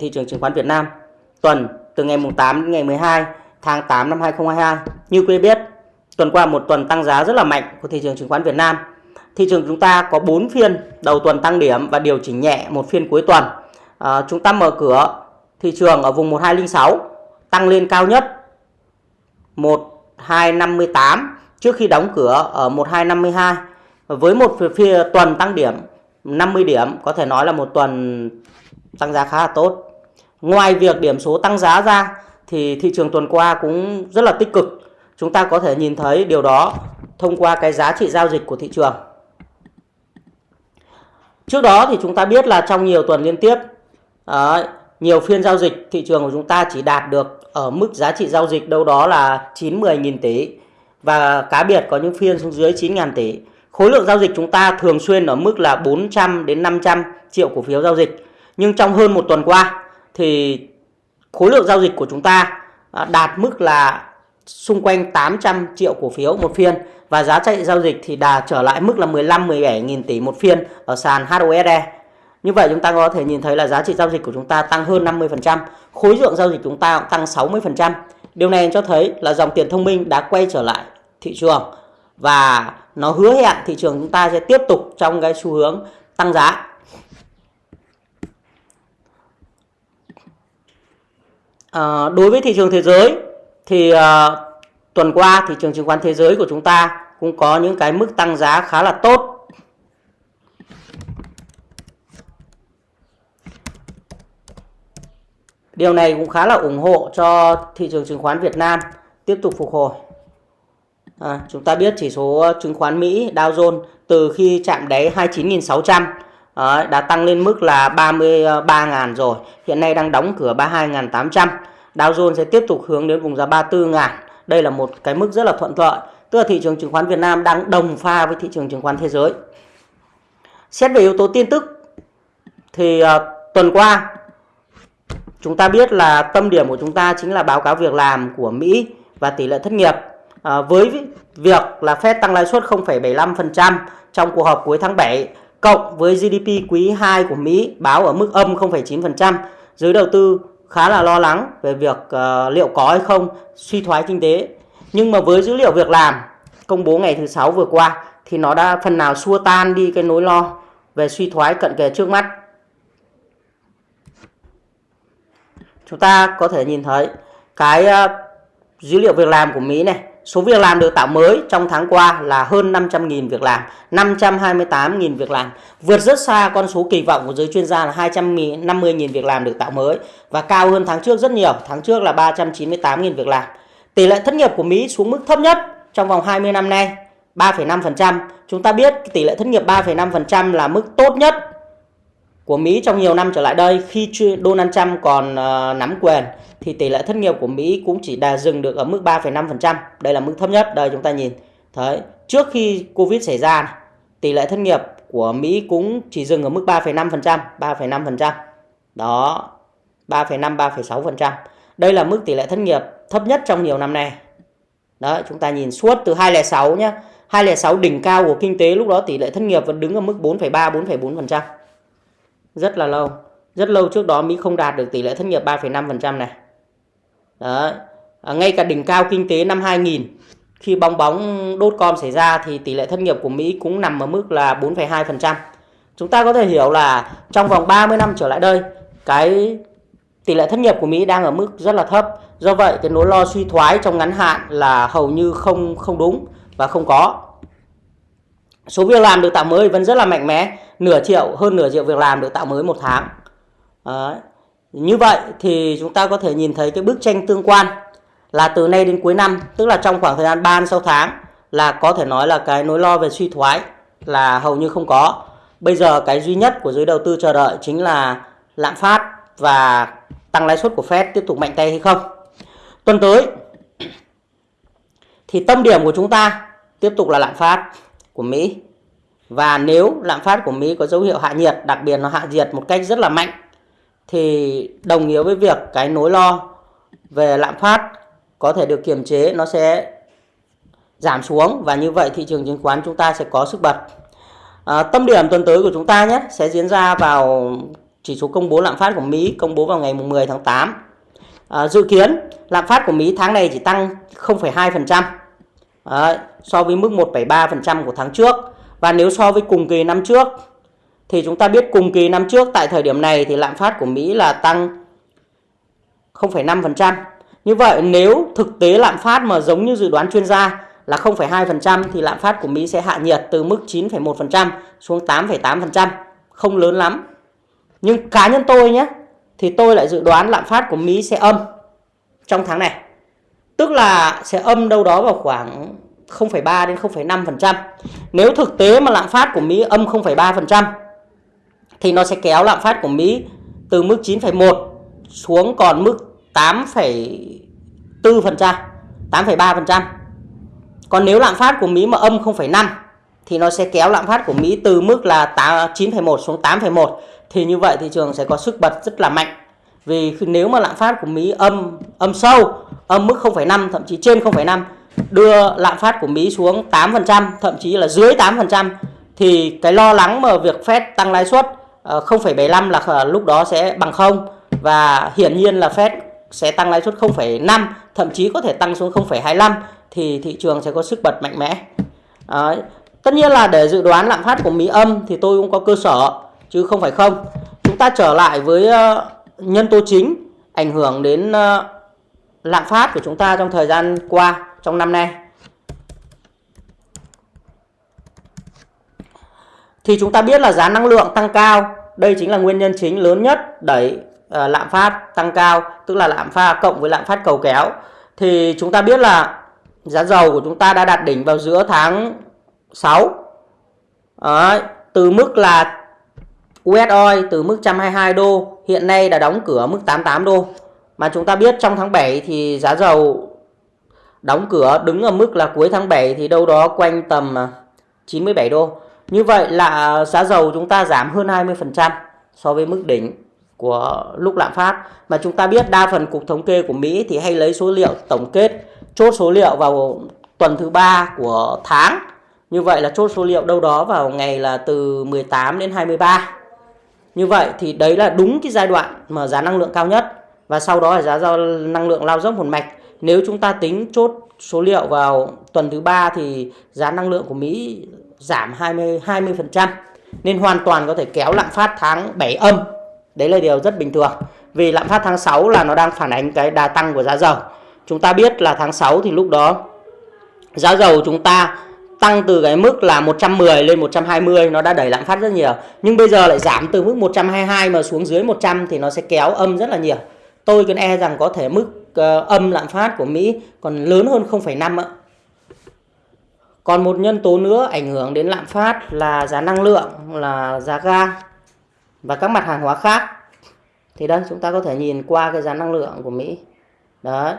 thị trường chứng khoán Việt Nam tuần từ ngày mùng 8 đến ngày 12 tháng 8 năm 2022. Như quý biết, tuần qua một tuần tăng giá rất là mạnh của thị trường chứng khoán Việt Nam. Thị trường chúng ta có 4 phiên đầu tuần tăng điểm và điều chỉnh nhẹ một phiên cuối tuần. À, chúng ta mở cửa thị trường ở vùng 1206 tăng lên cao nhất 1258 trước khi đóng cửa ở 1252 với một phiên tuần tăng điểm 50 điểm có thể nói là một tuần tăng giá khá là tốt. Ngoài việc điểm số tăng giá ra, thì thị trường tuần qua cũng rất là tích cực. Chúng ta có thể nhìn thấy điều đó thông qua cái giá trị giao dịch của thị trường. Trước đó thì chúng ta biết là trong nhiều tuần liên tiếp ờ, nhiều phiên giao dịch, thị trường của chúng ta chỉ đạt được ở mức giá trị giao dịch đâu đó là 9-10 nghìn tỷ và cá biệt có những phiên xuống dưới 9 ngàn tỷ. Khối lượng giao dịch chúng ta thường xuyên ở mức là 400 đến 500 triệu cổ phiếu giao dịch. Nhưng trong hơn một tuần qua thì khối lượng giao dịch của chúng ta à, đạt mức là xung quanh 800 triệu cổ phiếu một phiên và giá trị giao dịch thì đã trở lại mức là 15 17 nghìn tỷ một phiên ở sàn HOSE. Như vậy chúng ta có thể nhìn thấy là giá trị giao dịch của chúng ta tăng hơn 50%, khối lượng giao dịch chúng ta cũng tăng 60%. Điều này cho thấy là dòng tiền thông minh đã quay trở lại thị trường và nó hứa hẹn thị trường chúng ta sẽ tiếp tục trong cái xu hướng tăng giá. À, đối với thị trường thế giới thì à, tuần qua thị trường chứng khoán thế giới của chúng ta cũng có những cái mức tăng giá khá là tốt. Điều này cũng khá là ủng hộ cho thị trường chứng khoán Việt Nam tiếp tục phục hồi. À, chúng ta biết chỉ số chứng khoán Mỹ Dow Jones từ khi chạm đáy 29.600 Đấy, đã tăng lên mức là 33.000 rồi. Hiện nay đang đóng cửa 32.800. Dow Jones sẽ tiếp tục hướng đến vùng giá 34.000. Đây là một cái mức rất là thuận lợi. Tức là thị trường chứng khoán Việt Nam đang đồng pha với thị trường chứng khoán thế giới. Xét về yếu tố tin tức thì uh, tuần qua chúng ta biết là tâm điểm của chúng ta chính là báo cáo việc làm của Mỹ và tỷ lệ thất nghiệp à, với việc là Fed tăng lãi suất 0,75% trong cuộc họp cuối tháng 7 cộng với GDP quý 2 của Mỹ báo ở mức âm 0,9%, giới đầu tư khá là lo lắng về việc uh, liệu có hay không suy thoái kinh tế. Nhưng mà với dữ liệu việc làm công bố ngày thứ sáu vừa qua thì nó đã phần nào xua tan đi cái nỗi lo về suy thoái cận kề trước mắt. Chúng ta có thể nhìn thấy cái uh, dữ liệu việc làm của Mỹ này Số việc làm được tạo mới trong tháng qua là hơn 500.000 việc làm, 528.000 việc làm, vượt rất xa con số kỳ vọng của giới chuyên gia là 250.000 việc làm được tạo mới và cao hơn tháng trước rất nhiều, tháng trước là 398.000 việc làm. Tỷ lệ thất nghiệp của Mỹ xuống mức thấp nhất trong vòng 20 năm nay, 3,5%. Chúng ta biết tỷ lệ thất nghiệp 3,5% là mức tốt nhất của Mỹ trong nhiều năm trở lại đây khi Donald Trump còn uh, nắm quyền thì tỷ lệ thất nghiệp của Mỹ cũng chỉ đà dừng được ở mức 3,5%. Đây là mức thấp nhất. Đây chúng ta nhìn. Đấy, trước khi Covid xảy ra tỷ lệ thất nghiệp của Mỹ cũng chỉ dừng ở mức 3,5%, 3,5%. Đó. 3,5 3,6%. Đây là mức tỷ lệ thất nghiệp thấp nhất trong nhiều năm nay. Đó, chúng ta nhìn suốt từ 2006 nhé. 2006 đỉnh cao của kinh tế lúc đó tỷ lệ thất nghiệp vẫn đứng ở mức 4,3 4,4%. Rất là lâu. Rất lâu trước đó Mỹ không đạt được tỷ lệ thất nghiệp 3,5% này. Đấy. À, ngay cả đỉnh cao kinh tế năm 2000 khi bong bóng đốt com xảy ra thì tỷ lệ thất nghiệp của Mỹ cũng nằm ở mức là 4,2%. Chúng ta có thể hiểu là trong vòng 30 năm trở lại đây, cái tỷ lệ thất nghiệp của Mỹ đang ở mức rất là thấp. Do vậy, cái nỗi lo suy thoái trong ngắn hạn là hầu như không không đúng và không có. Số việc làm được tạo mới vẫn rất là mạnh mẽ, nửa triệu hơn nửa triệu việc làm được tạo mới một tháng. Đấy. Như vậy thì chúng ta có thể nhìn thấy cái bức tranh tương quan là từ nay đến cuối năm, tức là trong khoảng thời gian 3 6 tháng là có thể nói là cái nỗi lo về suy thoái là hầu như không có. Bây giờ cái duy nhất của giới đầu tư chờ đợi chính là lạm phát và tăng lãi suất của Fed tiếp tục mạnh tay hay không. Tuần tới thì tâm điểm của chúng ta tiếp tục là lạm phát của Mỹ. Và nếu lạm phát của Mỹ có dấu hiệu hạ nhiệt, đặc biệt nó hạ nhiệt một cách rất là mạnh thì đồng nghĩa với việc cái nỗi lo về lạm phát có thể được kiềm chế nó sẽ giảm xuống và như vậy thị trường chứng khoán chúng ta sẽ có sức bật. À, tâm điểm tuần tới của chúng ta nhé sẽ diễn ra vào chỉ số công bố lạm phát của Mỹ công bố vào ngày 10 tháng 8. À, dự kiến lạm phát của Mỹ tháng này chỉ tăng 0,2% à, so với mức 1,3% của tháng trước. Và nếu so với cùng kỳ năm trước thì chúng ta biết cùng kỳ năm trước tại thời điểm này thì lạm phát của Mỹ là tăng 0,5%. Như vậy nếu thực tế lạm phát mà giống như dự đoán chuyên gia là 0,2% thì lạm phát của Mỹ sẽ hạ nhiệt từ mức 9,1% xuống 8,8%, không lớn lắm. Nhưng cá nhân tôi nhé, thì tôi lại dự đoán lạm phát của Mỹ sẽ âm trong tháng này. Tức là sẽ âm đâu đó vào khoảng 0,3 đến 0,5%. Nếu thực tế mà lạm phát của Mỹ âm 0,3% thì nó sẽ kéo lạm phát của Mỹ từ mức 9,1 xuống còn mức 8,4%, 8,3%. Còn nếu lạm phát của Mỹ mà âm 0,5 thì nó sẽ kéo lạm phát của Mỹ từ mức là 9,1 xuống 8,1 thì như vậy thị trường sẽ có sức bật rất là mạnh. Vì nếu mà lạm phát của Mỹ âm âm sâu, âm mức 0,5 thậm chí trên 0,5 đưa lạm phát của Mỹ xuống 8%, thậm chí là dưới 8% thì cái lo lắng mà việc Fed tăng lãi suất Ờ, 0,75 là ờ, lúc đó sẽ bằng không và hiển nhiên là Fed sẽ tăng lãi suất 0,5 thậm chí có thể tăng xuống 0,25 thì thị trường sẽ có sức bật mạnh mẽ. Đấy. Tất nhiên là để dự đoán lạm phát của Mỹ âm thì tôi cũng có cơ sở chứ không phải không. Chúng ta trở lại với ờ, nhân tố chính ảnh hưởng đến lạm phát của chúng ta trong thời gian qua trong năm nay. Thì chúng ta biết là giá năng lượng tăng cao, đây chính là nguyên nhân chính lớn nhất đẩy uh, lạm phát tăng cao, tức là lạm phát cộng với lạm phát cầu kéo. Thì chúng ta biết là giá dầu của chúng ta đã đạt đỉnh vào giữa tháng 6. Đấy, từ mức là US oil từ mức 122 đô hiện nay đã đóng cửa mức 88 đô. Mà chúng ta biết trong tháng 7 thì giá dầu đóng cửa đứng ở mức là cuối tháng 7 thì đâu đó quanh tầm à, 97 đô. Như vậy là giá dầu chúng ta giảm hơn 20% so với mức đỉnh của lúc lạm phát. Mà chúng ta biết đa phần cục thống kê của Mỹ thì hay lấy số liệu tổng kết, chốt số liệu vào tuần thứ ba của tháng. Như vậy là chốt số liệu đâu đó vào ngày là từ 18 đến 23. Như vậy thì đấy là đúng cái giai đoạn mà giá năng lượng cao nhất và sau đó là giá do năng lượng lao dốc một mạch. Nếu chúng ta tính chốt số liệu vào tuần thứ ba thì giá năng lượng của Mỹ giảm 20 20% nên hoàn toàn có thể kéo lạm phát tháng 7 âm. Đấy là điều rất bình thường. Vì lạm phát tháng 6 là nó đang phản ánh cái đà tăng của giá dầu. Chúng ta biết là tháng 6 thì lúc đó giá dầu chúng ta tăng từ cái mức là 110 lên 120 nó đã đẩy lạm phát rất nhiều. Nhưng bây giờ lại giảm từ mức 122 mà xuống dưới 100 thì nó sẽ kéo âm rất là nhiều. Tôi cứ e rằng có thể mức uh, âm lạm phát của Mỹ còn lớn hơn 0,5 ạ. Còn một nhân tố nữa ảnh hưởng đến lạm phát là giá năng lượng, là giá ga và các mặt hàng hóa khác. Thì đây chúng ta có thể nhìn qua cái giá năng lượng của Mỹ. Đấy.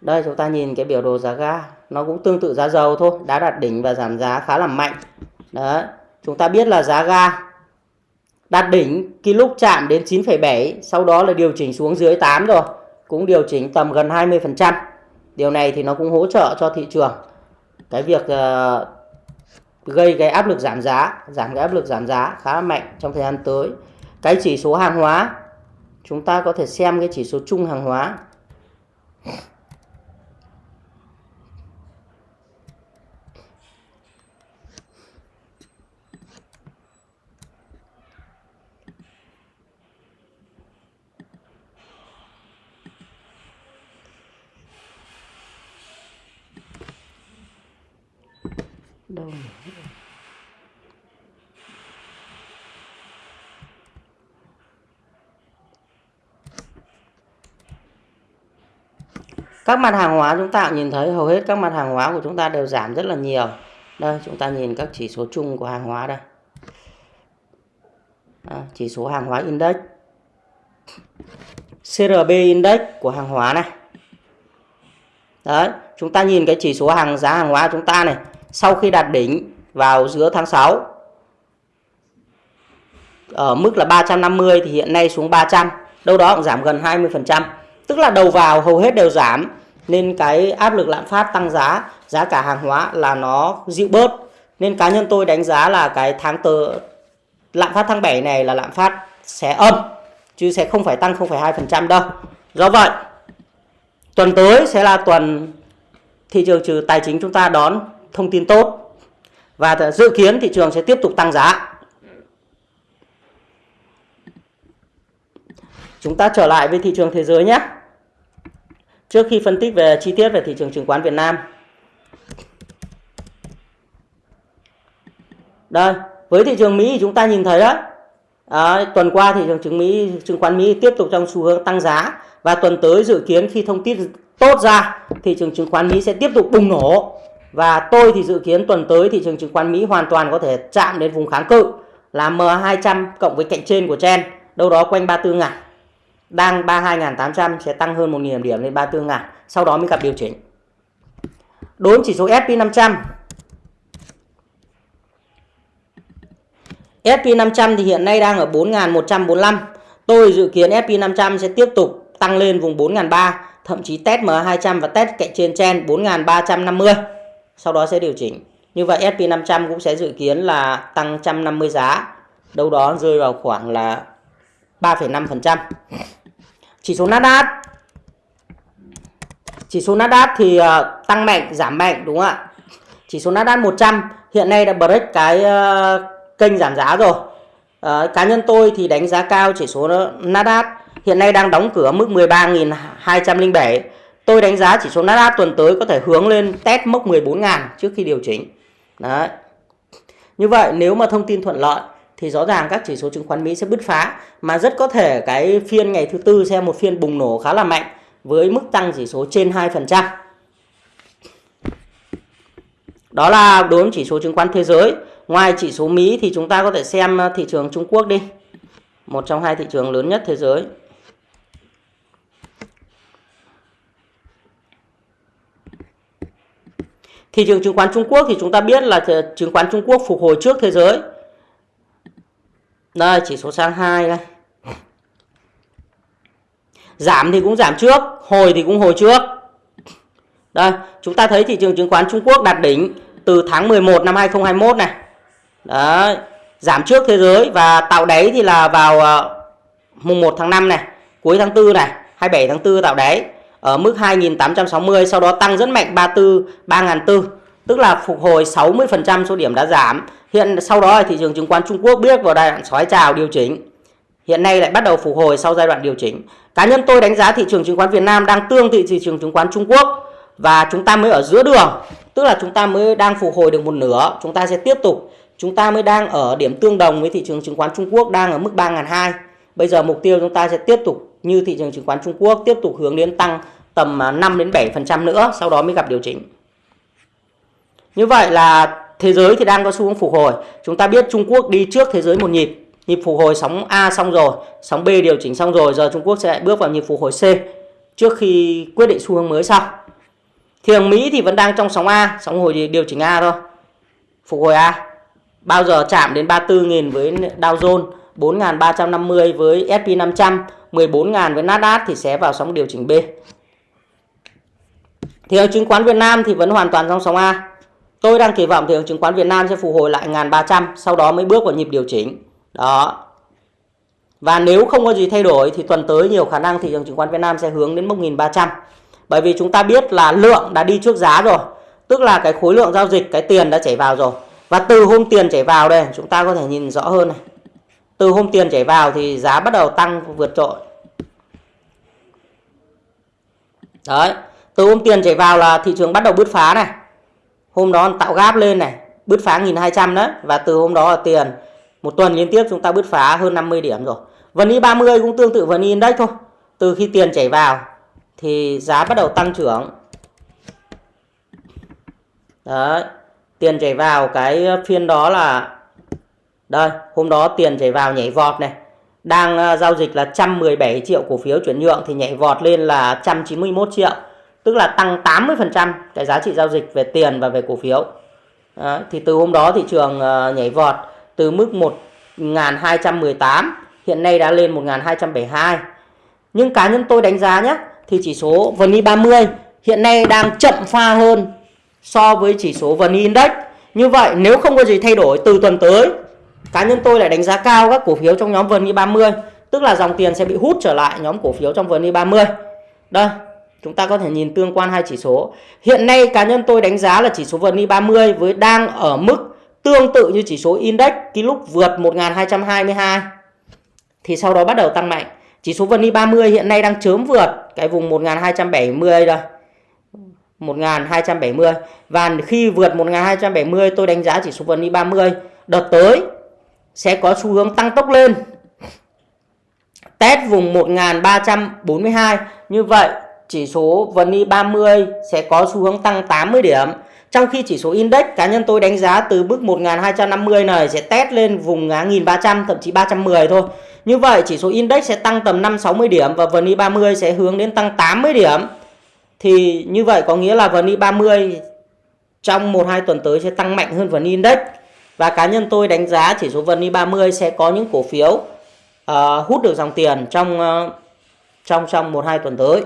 Đây chúng ta nhìn cái biểu đồ giá ga nó cũng tương tự giá dầu thôi đã đạt đỉnh và giảm giá khá là mạnh đấy chúng ta biết là giá ga đạt đỉnh khi lúc chạm đến 9,7 sau đó là điều chỉnh xuống dưới 8 rồi cũng điều chỉnh tầm gần 20% điều này thì nó cũng hỗ trợ cho thị trường cái việc uh, gây cái áp lực giảm giá giảm cái áp lực giảm giá khá là mạnh trong thời gian tới. Cái chỉ số hàng hóa chúng ta có thể xem cái chỉ số chung hàng hóa. Đâu các mặt hàng hóa chúng ta nhìn thấy hầu hết các mặt hàng hóa của chúng ta đều giảm rất là nhiều. Đây chúng ta nhìn các chỉ số chung của hàng hóa đây. À, chỉ số hàng hóa index. CRB index của hàng hóa này. Đấy chúng ta nhìn cái chỉ số hàng giá hàng hóa chúng ta này sau khi đạt đỉnh vào giữa tháng 6 ở mức là 350 thì hiện nay xuống 300 đâu đó cũng giảm gần 20% tức là đầu vào hầu hết đều giảm nên cái áp lực lạm phát tăng giá giá cả hàng hóa là nó dịu bớt nên cá nhân tôi đánh giá là cái tháng tờ lạm phát tháng 7 này là lạm phát sẽ âm chứ sẽ không phải tăng 0,2% đâu. Do vậy, tuần tới sẽ là tuần thị trường trừ tài chính chúng ta đón thông tin tốt và dự kiến thị trường sẽ tiếp tục tăng giá. Chúng ta trở lại với thị trường thế giới nhé. Trước khi phân tích về chi tiết về thị trường chứng khoán Việt Nam. Đây, với thị trường Mỹ thì chúng ta nhìn thấy đó. À, tuần qua thị trường chứng Mỹ, chứng khoán Mỹ tiếp tục trong xu hướng tăng giá và tuần tới dự kiến khi thông tin tốt ra thị trường chứng khoán Mỹ sẽ tiếp tục bùng nổ và tôi thì dự kiến tuần tới thị trường chứng khoán Mỹ hoàn toàn có thể chạm đến vùng kháng cự là M200 cộng với cạnh trên của chen đâu đó quanh 34 ngàn. Đang 32.800 sẽ tăng hơn 1.000 điểm lên 34 ngàn, sau đó mới gặp điều chỉnh. Đối với chỉ số S&P 500 S&P 500 thì hiện nay đang ở 4.145 tôi dự kiến S&P 500 sẽ tiếp tục tăng lên vùng 4.300 thậm chí test M200 và test cạnh trên chen 4.350 sau đó sẽ điều chỉnh. Như vậy S&P 500 cũng sẽ dự kiến là tăng 150 giá. Đâu đó rơi vào khoảng là 3,5% chỉ số Nasdaq. Chỉ số Nasdaq thì ờ, tăng mạnh giảm mạnh đúng không ạ? Chỉ số Nasdaq 100 hiện nay đã break cái ờ, kênh giảm giá rồi. Ờ, cá nhân tôi thì đánh giá cao chỉ số Nasdaq. Hiện nay đang đóng cửa mức 13.207 tôi đánh giá chỉ số Nasdaq tuần tới có thể hướng lên test mốc 14.000 trước khi điều chỉnh đấy như vậy, nếu mà thông tin thuận lợi, thì rõ ràng các chỉ số chứng khoán Mỹ sẽ bứt phá, mà rất có thể cái phiên ngày thứ tư sẽ một phiên bùng nổ khá là mạnh với mức tăng chỉ số trên 2%. Đó là đối với chỉ số chứng khoán thế giới. Ngoài chỉ số Mỹ thì chúng ta có thể xem thị trường Trung Quốc đi. Một trong hai thị trường lớn nhất thế giới. Thị trường chứng khoán Trung Quốc thì chúng ta biết là chứng khoán Trung Quốc phục hồi trước thế giới đây chỉ số sang 2 đây. Giảm thì cũng giảm trước, hồi thì cũng hồi trước. Đây, chúng ta thấy thị trường chứng khoán Trung Quốc đạt đỉnh từ tháng 11 năm 2021 này. Đấy, giảm trước thế giới và tạo đáy thì là vào ờ, mùng 1 tháng 5 này, cuối tháng 4 này, 27 tháng 4 tạo đáy ở mức 2860 sau đó tăng rất mạnh 34 3004 tức là phục hồi 60% số điểm đã giảm Hiện sau đó thị trường chứng khoán Trung Quốc bước vào giai đoạn sói trào điều chỉnh. Hiện nay lại bắt đầu phục hồi sau giai đoạn điều chỉnh. Cá nhân tôi đánh giá thị trường chứng khoán Việt Nam đang tương tự thị trường chứng khoán Trung Quốc và chúng ta mới ở giữa đường, tức là chúng ta mới đang phục hồi được một nửa, chúng ta sẽ tiếp tục chúng ta mới đang ở điểm tương đồng với thị trường chứng khoán Trung Quốc đang ở mức 3.200. Bây giờ mục tiêu chúng ta sẽ tiếp tục như thị trường chứng khoán Trung Quốc tiếp tục hướng đến tăng tầm à, 5 đến 7% nữa, sau đó mới gặp điều chỉnh. Như vậy là thế giới thì đang có xu hướng phục hồi. Chúng ta biết Trung Quốc đi trước thế giới một nhịp nhịp phục hồi sóng A xong rồi sóng B điều chỉnh xong rồi giờ Trung Quốc sẽ bước vào nhịp phục hồi C trước khi quyết định xu hướng mới sau. Thị trường Mỹ thì vẫn đang trong sóng A sóng hồi điều chỉnh A thôi. Phục hồi A bao giờ chạm đến 34.000 với Dow Jones 4.350 với S&P 500 14.000 với Nasdaq thì sẽ vào sóng điều chỉnh B thị trường chứng khoán Việt Nam thì vẫn hoàn toàn trong sóng A Tôi đang kỳ vọng thị trường chứng khoán Việt Nam sẽ phục hồi lại 1.300 sau đó mới bước vào nhịp điều chỉnh. Đó. Và nếu không có gì thay đổi thì tuần tới nhiều khả năng thị trường chứng khoán Việt Nam sẽ hướng đến mốc 1.300. Bởi vì chúng ta biết là lượng đã đi trước giá rồi. Tức là cái khối lượng giao dịch, cái tiền đã chảy vào rồi. Và từ hôm tiền chảy vào đây chúng ta có thể nhìn rõ hơn này. Từ hôm tiền chảy vào thì giá bắt đầu tăng, vượt trội. Đấy. Từ hôm tiền chảy vào là thị trường bắt đầu bứt phá này hôm đó tạo gáp lên này, bứt phá 1200 đấy, và từ hôm đó là tiền, một tuần liên tiếp chúng ta bứt phá hơn 50 điểm rồi VN 30 cũng tương tự VN Index thôi từ khi tiền chảy vào thì giá bắt đầu tăng trưởng đấy, tiền chảy vào cái phiên đó là đây hôm đó tiền chảy vào nhảy vọt này đang uh, giao dịch là 117 triệu cổ phiếu chuyển nhượng thì nhảy vọt lên là 191 triệu tức là tăng 80% cái giá trị giao dịch về tiền và về cổ phiếu. Đó, thì từ hôm đó thị trường uh, nhảy vọt từ mức 1218 hiện nay đã lên 1272. Nhưng cá nhân tôi đánh giá nhé thì chỉ số VN 30 hiện nay đang chậm pha hơn so với chỉ số VN Index. Như vậy nếu không có gì thay đổi từ tuần tới cá nhân tôi lại đánh giá cao các cổ phiếu trong nhóm VN 30 tức là dòng tiền sẽ bị hút trở lại nhóm cổ phiếu trong VN 30 đây, chúng ta có thể nhìn tương quan hai chỉ số. Hiện nay cá nhân tôi đánh giá là chỉ số VN 30 với đang ở mức tương tự như chỉ số index cái lúc vượt 1222 thì sau đó bắt đầu tăng mạnh. Chỉ số VN 30 hiện nay đang chớm vượt cái vùng 1270 rồi 1270 và khi vượt 1270 tôi đánh giá chỉ số VN 30 đợt tới sẽ có xu hướng tăng tốc lên test vùng 1342 như vậy chỉ số VN e 30 sẽ có xu hướng tăng 80 điểm trong khi chỉ số index, cá nhân tôi đánh giá từ mức 1250 này sẽ test lên vùng 1300 thậm chí 310 thôi. Như vậy, chỉ số index sẽ tăng tầm 5-60 điểm và VN e 30 sẽ hướng đến tăng 80 điểm. Thì như vậy có nghĩa là VN e 30 trong 1-2 tuần tới sẽ tăng mạnh hơn VN Index. Và cá nhân tôi đánh giá chỉ số VN 30 sẽ có những cổ phiếu uh, hút được dòng tiền trong uh, trong trong 1-2 tuần tới.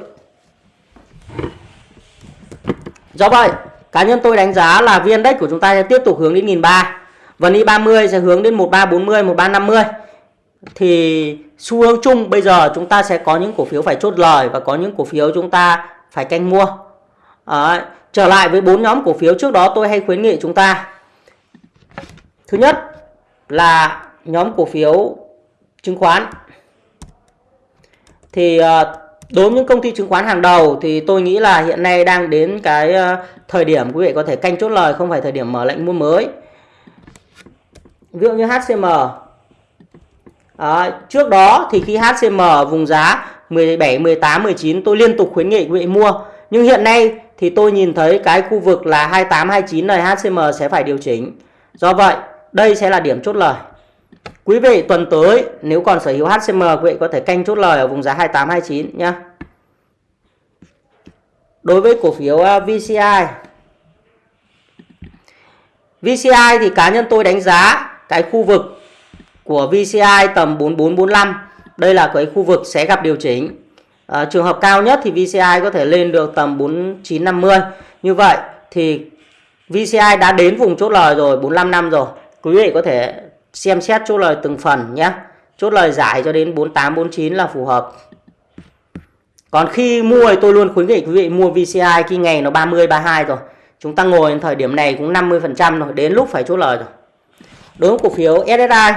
Do vậy, cá nhân tôi đánh giá là VN Index của chúng ta sẽ tiếp tục hướng đến 1003. VN 30 sẽ hướng đến 1340, 1350 thì xu hướng chung bây giờ chúng ta sẽ có những cổ phiếu phải chốt lời và có những cổ phiếu chúng ta phải canh mua. Đấy. Trở lại với bốn nhóm cổ phiếu trước đó tôi hay khuyến nghị chúng ta. Thứ nhất là nhóm cổ phiếu chứng khoán. Thì ờ, đối với những công ty chứng khoán hàng đầu thì tôi nghĩ là hiện nay đang đến cái ờ, thời điểm quý vị có thể canh chốt lời không phải thời điểm mở lệnh mua mới. Ví dụ như HCM À, ờ, trước đó thì khi HCM vùng giá 17, 18, 19 tôi liên tục khuyến nghị quý vị mua. Nhưng hiện nay thì tôi nhìn thấy cái khu vực là 28, 29 này HCM sẽ phải điều chỉnh. Do vậy, đây sẽ là điểm chốt lời. Quý vị tuần tới nếu còn sở hữu HCM quý vị có thể canh chốt lời ở vùng giá 28, 29 nhá. Đối với cổ phiếu à, VCI VCI thì cá nhân tôi đánh giá cái khu vực của VCI tầm 4445 đây là cái khu vực sẽ gặp điều chỉnh. À, trường hợp cao nhất thì VCI có thể lên được tầm 4950 như vậy thì VCI đã đến vùng chốt lời rồi 45 năm rồi quý vị có thể xem xét chốt lời từng phần nhé. Chốt lời giải cho đến 48 49 là phù hợp. Còn khi mua thì tôi luôn khuyến nghị quý vị mua VCI khi ngày nó 30 32 rồi. Chúng ta ngồi đến thời điểm này cũng 50 phần trăm rồi đến lúc phải chốt lời rồi. Đối với cổ phiếu SSI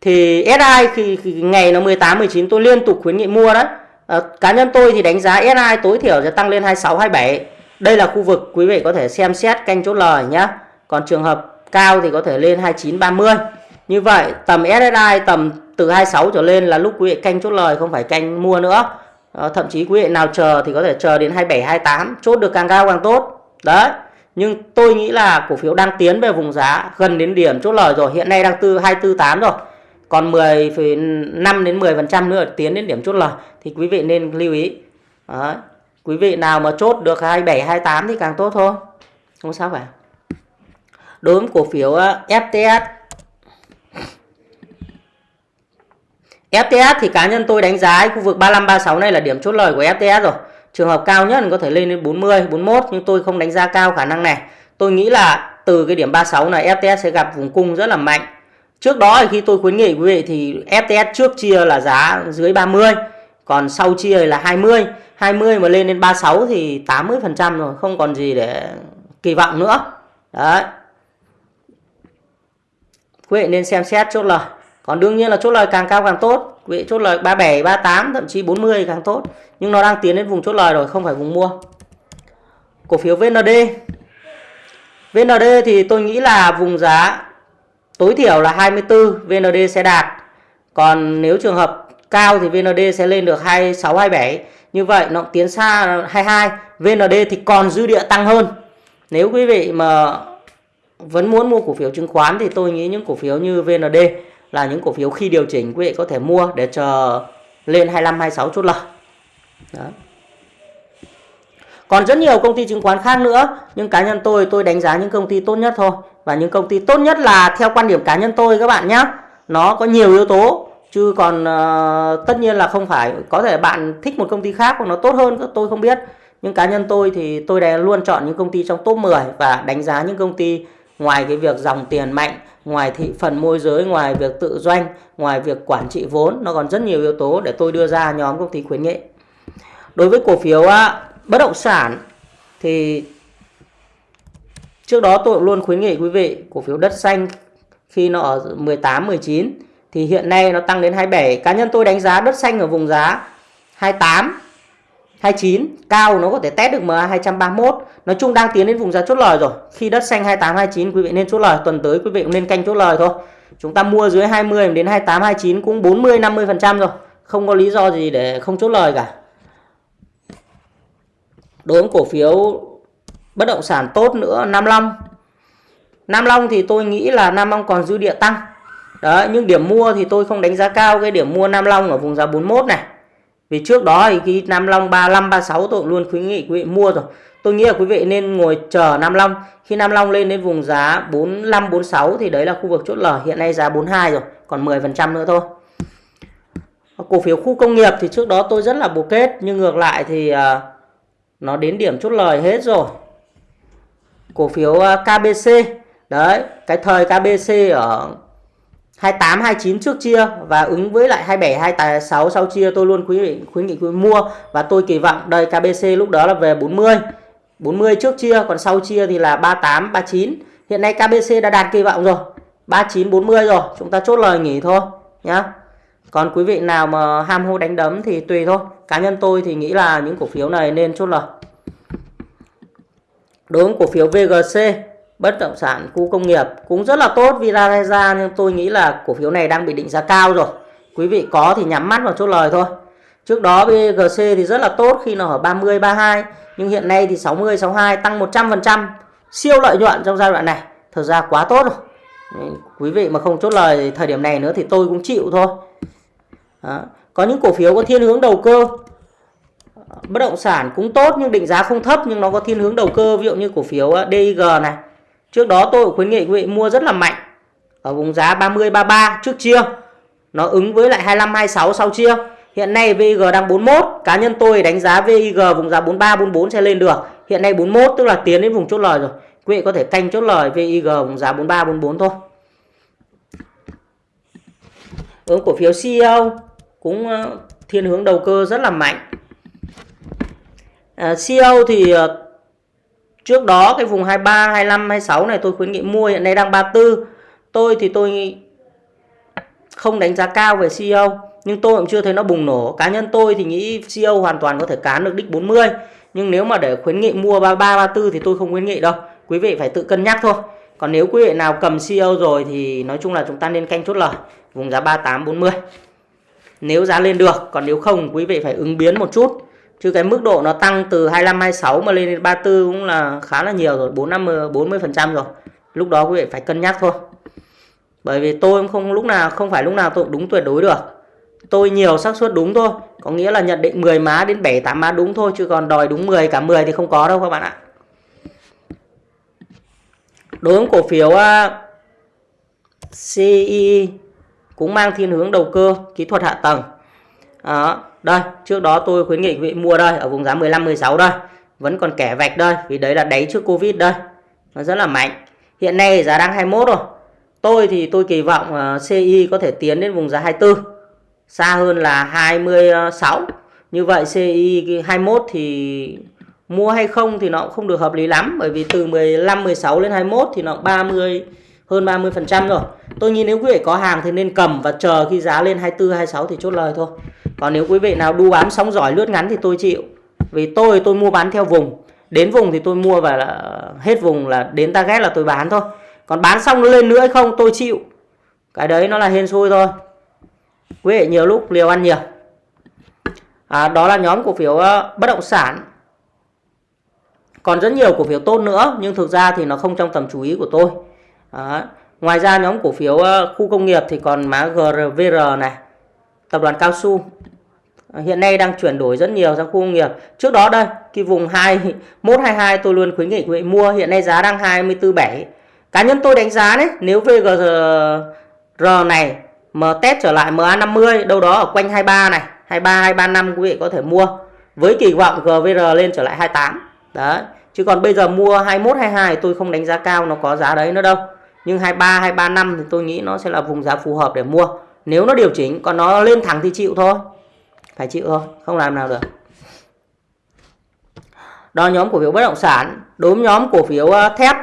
thì SI khi, khi ngày nó 18 19 tôi liên tục khuyến nghị mua đấy. À, cá nhân tôi thì đánh giá SI tối thiểu sẽ tăng lên 26 27 đây là khu vực quý vị có thể xem xét canh chốt lời nhé còn trường hợp cao thì có thể lên 29 30 như vậy tầm SSI tầm từ 26 trở lên là lúc quý vị canh chốt lời không phải canh mua nữa. À, thậm chí quý vị nào chờ thì có thể chờ đến 27 28 chốt được càng cao càng tốt. Đấy nhưng tôi nghĩ là cổ phiếu đang tiến về vùng giá gần đến điểm chốt lời rồi hiện nay đang từ 248 rồi. Còn 10,5 đến 10% nữa tiến đến điểm chốt lời thì quý vị nên lưu ý. Đấy. quý vị nào mà chốt được 27 28 thì càng tốt thôi. Không sao cả đối với cổ phiếu FTS FTS thì cá nhân tôi đánh giá khu vực 35 36 này là điểm chốt lời của FTS rồi. Trường hợp cao nhất có thể lên đến 40 41 nhưng tôi không đánh giá cao khả năng này. Tôi nghĩ là từ cái điểm 36 này FTS sẽ gặp vùng cung rất là mạnh. Trước đó khi tôi khuyến nghị quý vị thì FTS trước chia là giá dưới 30 còn sau chia là 20 20 mà lên đến 36 thì 80% rồi, không còn gì để kỳ vọng nữa. Đấy quý vị nên xem xét chốt lời. Còn đương nhiên là chốt lời càng cao càng tốt. Quý vị chốt lời 37 38 thậm chí 40 càng tốt. Nhưng nó đang tiến đến vùng chốt lời rồi, không phải vùng mua. Cổ phiếu VND VND thì tôi nghĩ là vùng giá tối thiểu là 24 VND sẽ đạt. Còn nếu trường hợp cao thì VND sẽ lên được 26 27 như vậy nó tiến xa 22 VND thì còn dư địa tăng hơn. Nếu quý vị mà vẫn muốn mua cổ phiếu chứng khoán thì tôi nghĩ những cổ phiếu như VND là những cổ phiếu khi điều chỉnh quý vị có thể mua để chờ lên 25 26 chốt lời. Đó. Còn rất nhiều công ty chứng khoán khác nữa nhưng cá nhân tôi tôi đánh giá những công ty tốt nhất thôi. Và những công ty tốt nhất là theo quan điểm cá nhân tôi các bạn nhé nó có nhiều yếu tố chứ còn uh, tất nhiên là không phải. Có thể bạn thích một công ty khác hoặc nó tốt hơn tôi không biết. Nhưng cá nhân tôi thì tôi đã luôn chọn những công ty trong top 10 và đánh giá những công ty ngoài cái việc dòng tiền mạnh, ngoài thị phần môi giới, ngoài việc tự doanh, ngoài việc quản trị vốn, nó còn rất nhiều yếu tố để tôi đưa ra nhóm công ty khuyến nghị đối với cổ phiếu bất động sản thì trước đó tôi luôn khuyến nghị quý vị, cổ phiếu đất xanh khi nó ở 18 19 thì hiện nay nó tăng đến 27 cá nhân tôi đánh giá đất xanh ở vùng giá 28 29 cao nó có thể test được MA 231 nói chung đang tiến đến vùng giá chốt lời rồi. Khi đất xanh 28 29 quý vị nên chốt lời. Tuần tới quý vị cũng nên canh chốt lời thôi. Chúng ta mua dưới 20 đến 28 29 cũng 40 50 phần trăm rồi. Không có lý do gì để không chốt lời cả. Đối với cổ phiếu bất động sản tốt nữa, Nam Long. Nam Long thì tôi nghĩ là Nam Long còn dư địa tăng. Đấy, nhưng điểm mua thì tôi không đánh giá cao cái điểm mua Nam Long ở vùng giá 41 này vì trước đó thì khi Nam Long 35 36 tôi luôn khuyến nghị quý vị mua rồi. Tôi nghĩ là quý vị nên ngồi chờ Nam Long. Khi Nam Long lên đến vùng giá 45 46 thì đấy là khu vực chốt lời hiện nay giá 42 rồi, còn 10 phần trăm nữa thôi. Cổ phiếu khu công nghiệp thì trước đó tôi rất là bồ kết, nhưng ngược lại thì à, nó đến điểm chốt lời hết rồi. Cổ phiếu à, KBC đấy, cái thời KBC ở 28 29 trước chia và ứng với lại 27 26 sau chia. Tôi luôn khuyến nghị khuyến nghị quý mua và tôi kỳ vọng đây KBC lúc đó là về 40 40 trước chia, còn sau chia thì là 38 39 hiện nay KBC đã đạt kỳ vọng rồi. 39 40 rồi. Chúng ta chốt lời nghỉ thôi, nhá. Còn quý vị nào mà ham hô đánh đấm thì tùy thôi. Cá nhân tôi thì nghĩ là những cổ phiếu này nên chốt lời. Đối với cổ phiếu VGC bất động sản, khu công nghiệp cũng rất là tốt vì nhưng tôi nghĩ là cổ phiếu này đang bị định giá cao rồi. Quý vị có thì nhắm mắt vào chốt lời thôi. Trước đó BGC thì rất là tốt khi nó ở 30 32 nhưng hiện nay thì 60 62 tăng 100% siêu lợi nhuận trong giai đoạn này. Thật ra quá tốt rồi. Quý vị mà không chốt lời thời điểm này nữa thì tôi cũng chịu thôi. Đó. có những cổ phiếu có thiên hướng đầu cơ. Bất động sản cũng tốt nhưng định giá không thấp nhưng nó có thiên hướng đầu cơ. Ví dụ như cổ phiếu ờ, DIG này. Trước đó tôi khuyến nghị quý vị mua rất là mạnh ở vùng giá 30 33 trước chia. Nó ứng với lại 25 26 sau chia. Hiện nay VIG đang 41, cá nhân tôi đánh giá VIG vùng giá 43 44 sẽ lên được. Hiện nay 41 tức là tiến đến vùng chốt lời rồi. Quý vị có thể canh chốt lời VIG vùng giá 43 44 thôi. Hướng cổ phiếu CEO cũng ờ, thiên hướng đầu cơ rất là mạnh. À, CEO thì ờ, Trước đó cái vùng 23, 25, 26 này tôi khuyến nghị mua hiện nay đang 34. Tôi thì tôi không đánh giá cao về CEO nhưng tôi cũng chưa thấy nó bùng nổ. Cá nhân tôi thì nghĩ CEO hoàn toàn có thể cán được đích 40. Nhưng nếu mà để khuyến nghị mua 33, 34 thì tôi không khuyến nghị đâu. Quý vị phải tự cân nhắc thôi. Còn nếu quý vị nào cầm CEO rồi thì nói chung là chúng ta nên canh chốt lời vùng giá 38, 40. Nếu giá lên được, còn nếu không quý vị phải ứng biến một chút chứ cái mức độ nó tăng từ 25 26 mà lên đến 34 cũng là khá là nhiều rồi 4 50 40 phần trăm rồi. Lúc đó quý vị phải cân nhắc thôi. Bởi vì tôi cũng không, lúc nào, không phải lúc nào tôi cũng đúng tuyệt đối được. Tôi nhiều xác suất đúng thôi, có nghĩa là nhận định 10 má đến 7 8 má đúng thôi, chứ còn đòi đúng 10 cả 10 thì không có đâu các bạn ạ. Đối với cổ phiếu CE cũng mang thiên hướng đầu cơ, kỹ thuật hạ tầng đó đây trước đó tôi khuyến nghị quý vị mua đây ở vùng giá 15 16 đây. Vẫn còn kẻ vạch đây vì đấy là đáy trước Covid đây. Nó rất là mạnh. Hiện nay giá đang 21 rồi. Tôi thì tôi kỳ vọng ờ, uh, CI có thể tiến đến vùng giá 24 xa hơn là 26 như vậy CI 21 thì mua hay không thì nó cũng không được hợp lý lắm bởi vì từ 15 16 lên 21 thì nó 30 hơn 30% rồi. Tôi nhìn nếu quý vị có hàng thì nên cầm và chờ khi giá lên 24 26 thì chốt lời thôi còn nếu quý vị nào đu bám sóng giỏi lướt ngắn thì tôi chịu. Vì tôi tôi mua bán theo vùng. Đến vùng thì tôi mua và là hết vùng là đến target là tôi bán thôi. Còn bán xong nó lên nữa hay không tôi chịu. Cái đấy nó là hên xui thôi. Quý vị nhiều lúc liều ăn nhiều. À, đó là nhóm cổ phiếu ờ, bất động sản. Còn rất nhiều cổ phiếu tốt nữa nhưng thực ra thì nó không trong tầm chú ý của tôi. À, ngoài ra nhóm cổ phiếu ờ, khu công nghiệp thì còn má GRVR này tập đoàn cao su. Ờ, hiện nay đang chuyển đổi rất nhiều sang khu công nghiệp. Trước đó đây, cái vùng 2122 tôi luôn khuyến nghị quý vị mua, hiện nay giá đang 247 cá nhân tôi đánh giá đấy, nếu VGR này mà test trở lại MA50 đâu đó ở quanh 23 này 23 235 quý vị có thể mua. Với kỳ vọng GVR lên trở lại 28 đấy, chứ còn bây giờ mua 21 22 tôi không đánh giá cao nó có giá đấy nữa đâu. Nhưng 23 235 thì tôi nghĩ nó sẽ là vùng giá phù hợp để mua nếu nó điều chỉnh, còn nó lên thẳng thì chịu thôi. Phải chịu thôi, không làm nào được. Đó, nhóm cổ phiếu bất động sản. Đối với nhóm cổ phiếu ờ, thép.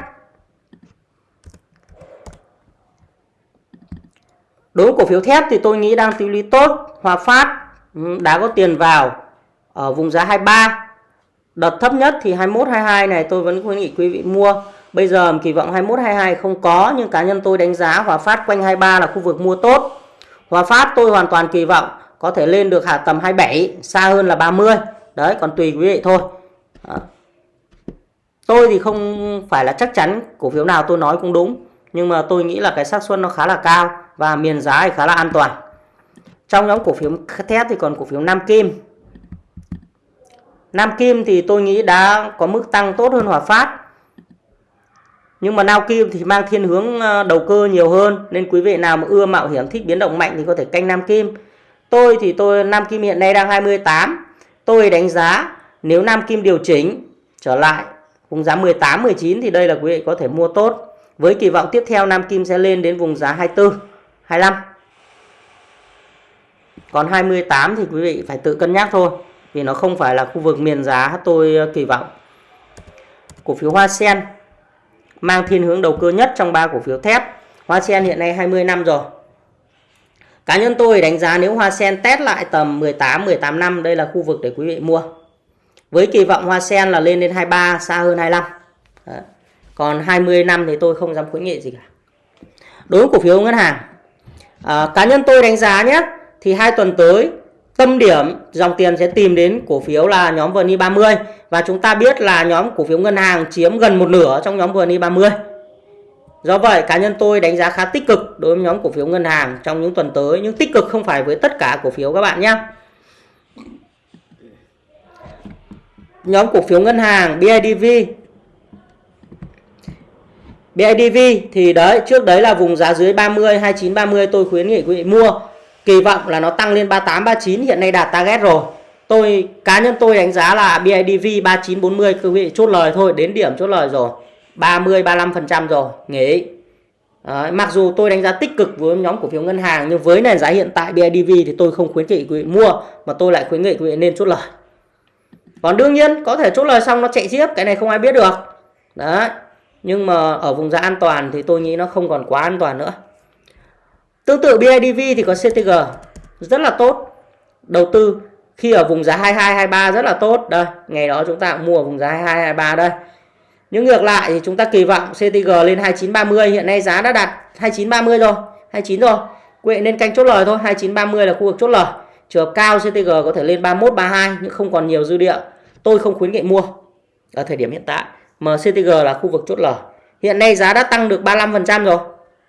Đối với cổ phiếu thép thì tôi nghĩ đang tiêu lý tốt, Hòa Phát ừ, đã có tiền vào ở vùng giá 23 đợt thấp nhất thì 21 22 này tôi vẫn khuyến nghị quý vị mua. Bây giờ kỳ vọng 21 22 không có, nhưng cá nhân tôi đánh giá Hòa Phát quanh 23 là khu vực mua tốt. Hòa Phát, tôi hoàn toàn kỳ vọng có thể lên được hạ tầm 27 xa hơn là 30 đấy, còn tùy quý vị thôi. À. tôi thì không phải là chắc chắn cổ phiếu nào tôi nói cũng đúng, nhưng mà tôi nghĩ là cái xác suất nó khá là cao và miền giá thì khá là an toàn. Trong nhóm cổ phiếu thép thì còn cổ phiếu Nam Kim. Nam Kim thì tôi nghĩ đã có mức tăng tốt hơn Hòa Phát nhưng mà Nam Kim thì mang thiên hướng ờ, đầu cơ nhiều hơn. Nên quý vị nào mà ưa mạo hiểm, thích biến động mạnh thì có thể canh Nam Kim. Tôi thì tôi, Nam Kim hiện nay đang 28 tôi đánh giá nếu Nam Kim điều chỉnh trở lại, vùng giá 18 19 thì đây là quý vị có thể mua tốt. Với kỳ vọng tiếp theo Nam Kim sẽ lên đến vùng giá 24 25 còn 28 thì quý vị phải tự cân nhắc thôi, vì nó không phải là khu vực miền giá tôi ờ, kỳ vọng. Cổ phiếu Hoa Sen mang thiên hướng đầu cơ nhất trong ba cổ phiếu thép. Hoa Sen hiện nay 20 năm rồi. Cá nhân tôi đánh giá nếu Hoa Sen test lại tầm 18 18 năm đây là khu vực để quý vị mua. Với kỳ vọng Hoa Sen là lên đến 23 xa hơn 25 Đấy. còn 20 năm thì tôi không dám khuyến nghị gì cả. Đối với cổ phiếu ngân hàng à, cá nhân tôi đánh giá nhé thì hai tuần tới tâm điểm dòng tiền sẽ tìm đến cổ phiếu là nhóm VN 30 và chúng ta biết là nhóm cổ phiếu ngân hàng chiếm gần một nửa trong nhóm VN 30 do vậy, cá nhân tôi đánh giá khá tích cực đối với nhóm cổ phiếu ngân hàng trong những tuần tới, nhưng tích cực không phải với tất cả cổ phiếu các bạn nhé. Nhóm cổ phiếu ngân hàng BIDV BIDV thì đấy, trước đấy là vùng giá dưới 30 29 30 tôi khuyến nghị quý vị mua kỳ vọng là nó tăng lên 38 39 hiện nay đạt target rồi. Tôi cá nhân tôi đánh giá là BIDV 39 40 quý vị chốt lời thôi đến điểm chốt lời rồi. 30 35% rồi nghỉ. Đấy, mặc dù tôi đánh giá tích cực với nhóm cổ phiếu ngân hàng nhưng với nền giá hiện tại BIDV thì tôi không khuyến nghị quý vị mua mà tôi lại khuyến nghị quý vị nên chốt lời. Còn đương nhiên có thể chốt lời xong nó chạy tiếp cái này không ai biết được. Đấy nhưng mà ở vùng giá an toàn thì tôi nghĩ nó không còn quá an toàn nữa. Tương tự BIDV thì có CTG rất là tốt. Đầu tư khi ở vùng giá 22 23 rất là tốt. Đây, ngày đó chúng ta cũng mua ở vùng giá 22 23 đây. Nhưng ngược lại thì chúng ta kỳ vọng CTG lên 2930, hiện nay giá đã đạt 2930 rồi, 29 rồi. Quệ nên canh chốt lời thôi, 2930 là khu vực chốt lời. Trường cao CTG có thể lên 31 32 nhưng không còn nhiều dư địa. Tôi không khuyến nghị mua ở thời điểm hiện tại. MCTG là khu vực chốt lời. Hiện nay giá đã tăng được 35% rồi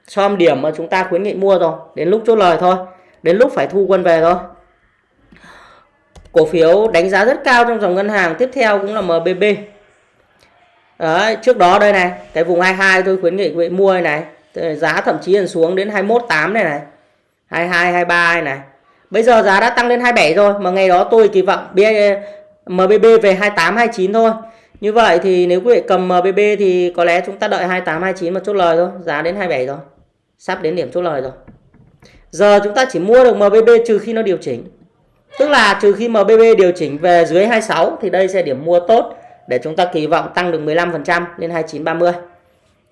som điểm mà chúng ta khuyến nghị mua rồi đến lúc chốt lời thôi đến lúc phải thu quân về thôi. Cổ phiếu đánh giá rất cao trong dòng ngân hàng tiếp theo cũng là MBB Đấy, trước đó đây này cái vùng 22 tôi khuyến nghị quý vị mua này giá thậm chí là xuống đến 218 này này 22 23 này, này. Bây giờ giá đã tăng lên 27 rồi mà ngày đó tôi kỳ vọng MBB về 28 29 thôi. Như vậy thì nếu quý vị cầm MBB thì có lẽ chúng ta đợi 28 29 mà chốt lời thôi giá đến 27 rồi sắp đến điểm chốt lời rồi. Giờ chúng ta chỉ mua được MBB trừ khi nó điều chỉnh. Tức là trừ khi MBB điều chỉnh về dưới 26 thì đây sẽ điểm mua tốt để chúng ta kỳ vọng tăng được 15% lên 2930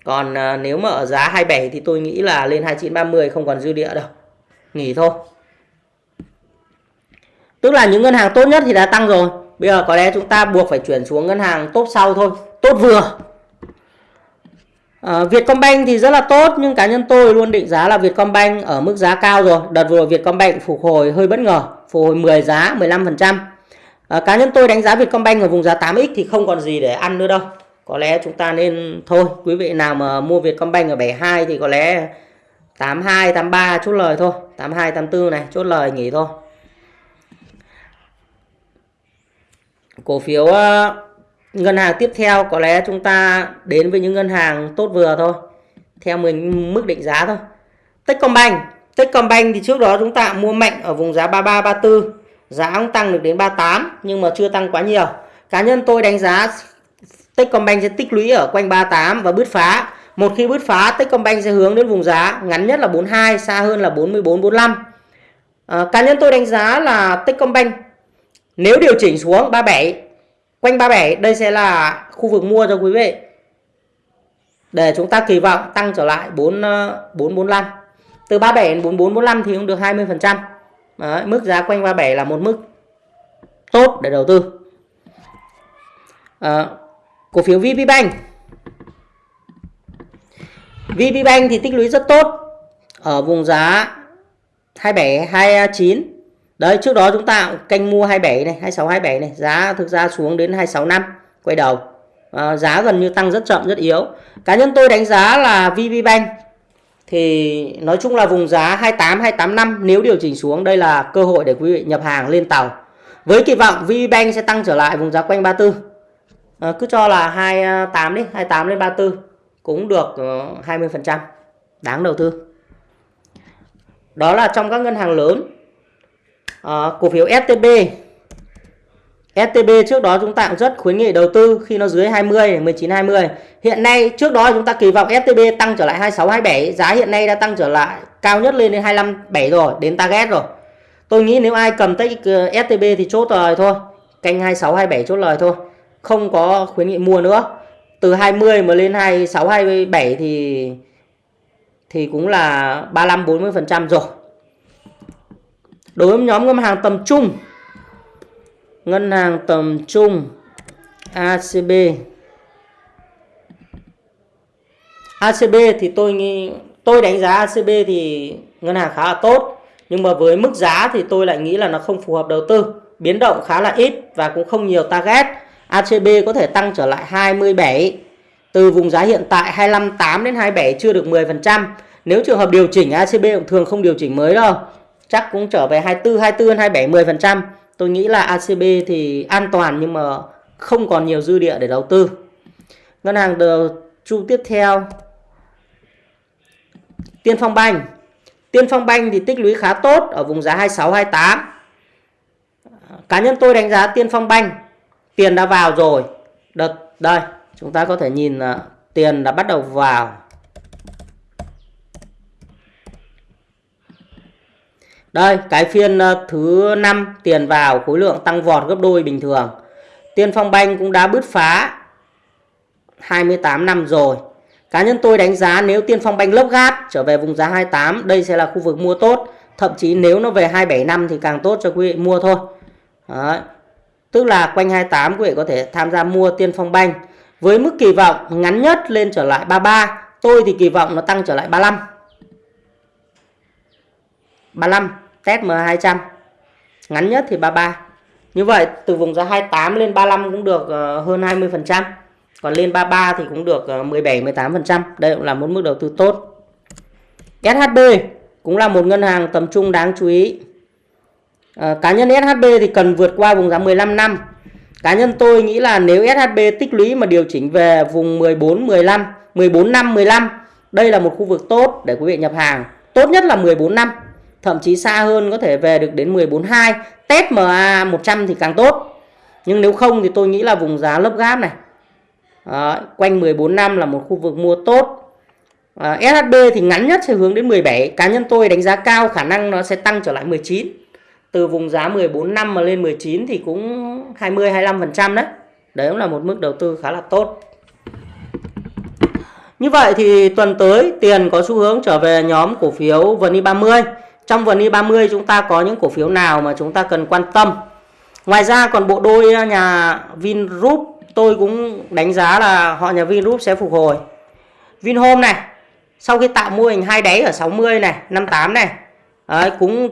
còn à, nếu mà ở giá 27 thì tôi nghĩ là lên 2930 không còn dư địa đâu. Nghỉ thôi. Tức là những ngân hàng tốt nhất thì đã tăng rồi. Bây giờ có lẽ chúng ta buộc phải chuyển xuống ngân hàng tốt sau thôi. Tốt vừa. À, Vietcombank thì rất là tốt nhưng cá nhân tôi luôn định giá là Vietcombank ở mức giá cao rồi. Đợt vừa Vietcombank phục hồi hơi bất ngờ, phục hồi 10 giá, 15%. À, ờ, cá nhân tôi đánh giá Vietcombank ở vùng giá 8x thì không còn gì để ăn nữa đâu. Có lẽ chúng ta nên thôi, quý vị nào mà mua Vietcombank ở 72 thì có lẽ 82, 83 chốt lời thôi. 82, 84 này chốt lời nghỉ thôi. Cổ phiếu ờ, ngân hàng tiếp theo có lẽ chúng ta đến với những ngân hàng tốt vừa thôi theo mình mức định giá thôi. Techcombank. Techcombank thì trước đó chúng ta mua mạnh ở vùng giá 33 34 giá cũng tăng được đến 38 nhưng mà chưa tăng quá nhiều. Cá nhân tôi đánh giá Techcombank sẽ tích lũy ở quanh 38 và bứt phá. Một khi bứt phá Techcombank sẽ hướng đến vùng giá ngắn nhất là 42 xa hơn là 44 45 à, cá nhân tôi đánh giá là Techcombank nếu điều chỉnh xuống 37 quanh 37 đây sẽ là khu vực mua cho quý vị. Để chúng ta kỳ vọng tăng trở lại 4 445 ờ, từ 37 đến 4445 thì cũng được 20%. Đấy, mức giá quanh 37 là một mức tốt để đầu tư. À, cổ phiếu VPBank VPBank thì tích lũy rất tốt ở vùng giá 27 29 đấy trước đó chúng ta canh mua 27 này 26 27 này giá thực ra xuống đến 26 năm quay đầu. À, giá gần như tăng rất chậm rất yếu. Cá nhân tôi đánh giá là VPBank thì nói chung là vùng giá 28 285 nếu điều chỉnh xuống đây là cơ hội để quý vị nhập hàng lên tàu. Với kỳ vọng VPBank sẽ tăng trở lại vùng giá quanh 34 à, ờ, cứ cho là 28 đi 28 lên 34 cũng được ờ, 20% đáng đầu tư. Đó là trong các ngân hàng lớn à, cổ phiếu STB STB trước đó chúng ta cũng rất khuyến nghị đầu tư khi nó dưới 20 19 20 hiện nay trước đó chúng ta kỳ vọng STB tăng trở lại 26 27 giá hiện nay đã tăng trở lại cao nhất lên đến 25 7 rồi đến target rồi. Tôi nghĩ nếu ai cầm tới ờ, STB thì chốt lời thôi canh 26 27 chốt lời thôi không có khuyến nghị mua nữa. Từ 20 mà lên 26 27 thì thì cũng là 35 40% rồi đối với nhóm ngân hàng tầm trung, ngân hàng tầm trung ACB ACB thì tôi nghĩ, tôi đánh giá ACB thì ngân hàng khá là tốt, nhưng mà với mức giá thì tôi lại nghĩ là nó không phù hợp đầu tư, biến động khá là ít và cũng không nhiều target ACB có thể tăng trở lại 27 từ vùng giá hiện tại 258 đến 27 chưa được 10%. Nếu trường hợp điều chỉnh ACB cũng thường không điều chỉnh mới đâu. Chắc cũng trở về 24, 24, 27, 10%. Tôi nghĩ là ACB thì an toàn nhưng mà không còn nhiều dư địa để đầu tư. Ngân hàng đầu chu tiếp theo Tiên Phong Banh. Tiên Phong Banh thì tích lũy khá tốt ở vùng giá 26 28. Cá nhân tôi đánh giá Tiên Phong Banh tiền đã vào rồi đợt đây chúng ta có thể nhìn là tiền đã bắt đầu vào đây, cái phiên ờ, thứ năm, tiền vào, khối lượng tăng vọt gấp đôi bình thường Tiên Phong Banh cũng đã bứt phá 28 năm rồi cá nhân tôi đánh giá nếu Tiên Phong Banh lốc gáp trở về vùng giá 28 đây sẽ là khu vực mua tốt thậm chí nếu nó về 27 năm thì càng tốt cho quý vị mua thôi Đấy. Tức là quanh 28 quý vị có thể tham gia mua Tiên Phong Banh với mức kỳ vọng ngắn nhất lên trở lại 33. Tôi thì kỳ vọng nó tăng trở lại 35. 35 test M200. Ngắn nhất thì 33. Như vậy từ vùng giá 28 lên 35 cũng được ờ, hơn 20%. Còn lên 33 thì cũng được 17 ờ, 18%. Đây cũng là một mức đầu tư tốt. SHB cũng là một ngân hàng tầm trung đáng chú ý. À, cá nhân SHB thì cần vượt qua vùng giá 15 năm. Cá nhân tôi nghĩ là nếu SHB tích lũy mà điều chỉnh về vùng 14 15, 14 năm 15, đây là một khu vực tốt để quý vị nhập hàng. Tốt nhất là 14 năm, thậm chí xa hơn có thể về được đến 142 Test MA 100 thì càng tốt. Nhưng nếu không thì tôi nghĩ là vùng giá lớp gáp này. à, quanh 14 năm là một khu vực mua tốt. À, SHB thì ngắn nhất sẽ hướng đến 17. Cá nhân tôi đánh giá cao khả năng nó sẽ tăng trở lại 19 từ vùng giá 14 năm mà lên 19 thì cũng 20 25% đấy. Đấy cũng là một mức đầu tư khá là tốt. Như vậy thì tuần tới tiền có xu hướng trở về nhóm cổ phiếu VN e 30. Trong vườn VN 30 chúng ta có những cổ phiếu nào mà chúng ta cần quan tâm. Ngoài ra còn bộ đôi nhà Vingroup tôi cũng đánh giá là họ nhà Vingroup sẽ phục hồi. Vinhome này, sau khi tạo mô hình hai đáy ở 60 này, 58 này, đấy, cũng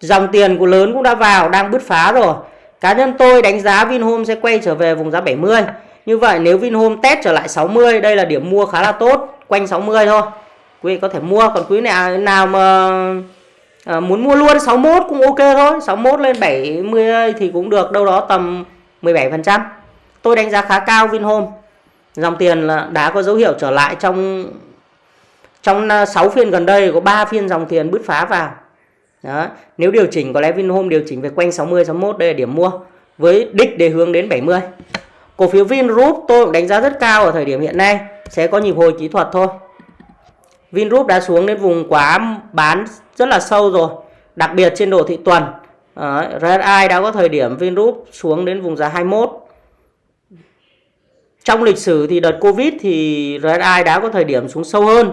Dòng tiền của lớn cũng đã vào, đang bứt phá rồi. Cá nhân tôi đánh giá Vinhome sẽ quay trở về vùng giá 70. Như vậy nếu Vinhome test trở lại 60, đây là điểm mua khá là tốt, quanh 60 thôi. Quý vị có thể mua, còn quý này nào mà à, muốn mua luôn 61 cũng ok thôi. 61 lên 70 thì cũng được đâu đó tầm 17%. Tôi đánh giá khá cao Vinhome. Dòng tiền là đã có dấu hiệu trở lại trong trong ờ, 6 phiên gần đây có 3 phiên dòng tiền bứt phá vào. Đó. Nếu điều chỉnh có lẽ Vinhome điều chỉnh về quanh 60 61 đây là điểm mua với đích để hướng đến 70. Cổ phiếu Vingroup tôi cũng đánh giá rất cao ở thời điểm hiện nay. sẽ có nhịp hồi kỹ thuật thôi Vingroup đã xuống đến vùng quá bán rất là sâu rồi đặc biệt trên đồ thị tuần. Ờ, Đấy, RSI đã có thời điểm Vingroup xuống đến vùng giá 21 trong lịch sử thì đợt Covid thì RSI đã có thời điểm xuống sâu hơn.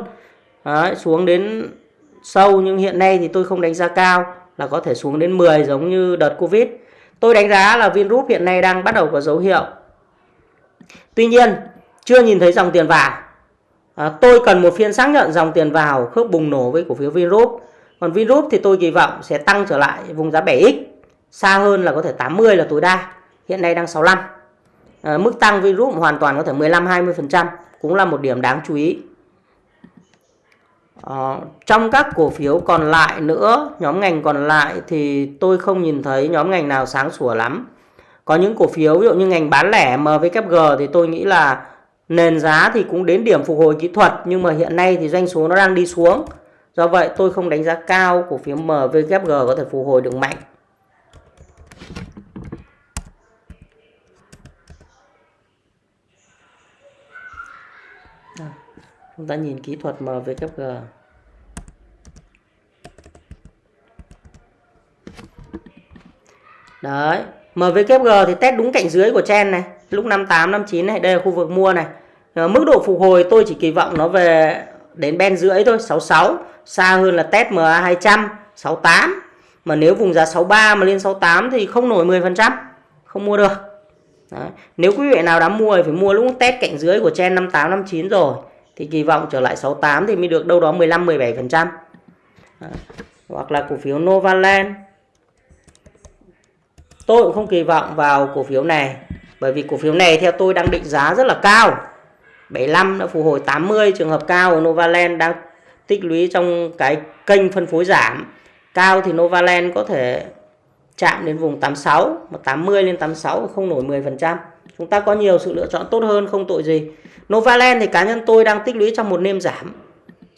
Đấy, xuống đến sâu nhưng hiện nay thì tôi không đánh giá cao là có thể xuống đến 10 giống như đợt Covid. Tôi đánh giá là Vingroup hiện nay đang bắt đầu có dấu hiệu. Tuy nhiên chưa nhìn thấy dòng tiền vào à, tôi cần một phiên xác nhận dòng tiền vào khớp bùng nổ với cổ phiếu Vingroup còn Vingroup thì tôi kỳ vọng sẽ tăng trở lại vùng giá 7x xa hơn là có thể 80 là tối đa. Hiện nay đang 65 à, mức tăng Vingroup hoàn toàn có thể 15-20% cũng là một điểm đáng chú ý. À, trong các cổ phiếu còn lại nữa nhóm ngành còn lại thì tôi không nhìn thấy nhóm ngành nào sáng sủa lắm. Có những cổ phiếu ví dụ như ngành bán lẻ MVKG thì tôi nghĩ là nền giá thì cũng đến điểm phục hồi kỹ thuật, nhưng mà hiện nay thì doanh số nó đang đi xuống. Do vậy tôi không đánh giá cao cổ phiếu MVKG có thể phục hồi được mạnh. À, chúng ta nhìn kỹ thuật MVKG đấy MVKG thì test đúng cạnh dưới của chen này, lúc 58 59 này, đây là khu vực mua này. Ờ, mức độ phục hồi tôi chỉ kỳ vọng nó về đến ben rưỡi thôi 66 xa hơn là test MA 200 68 mà nếu vùng giá 63 mà lên 68 thì không nổi 10% không mua được Đấy. nếu quý vị nào đã mua thì phải mua lúc test cạnh dưới của chen 58 59 rồi thì kỳ vọng trở lại 68 thì mới được đâu đó 15 17% Đấy. hoặc là cổ phiếu Novaland tôi cũng không kỳ vọng vào cổ phiếu này, bởi vì cổ phiếu này theo tôi đang định giá rất là cao 75 đã phục hồi 80 trường hợp cao của Novaland đang tích lũy trong cái kênh phân phối giảm. Cao thì Novaland có thể chạm đến vùng 86 mà 80 lên 86 không nổi 10% chúng ta có nhiều sự lựa chọn tốt hơn, không tội gì. Novaland thì cá nhân tôi đang tích lũy trong một nêm giảm.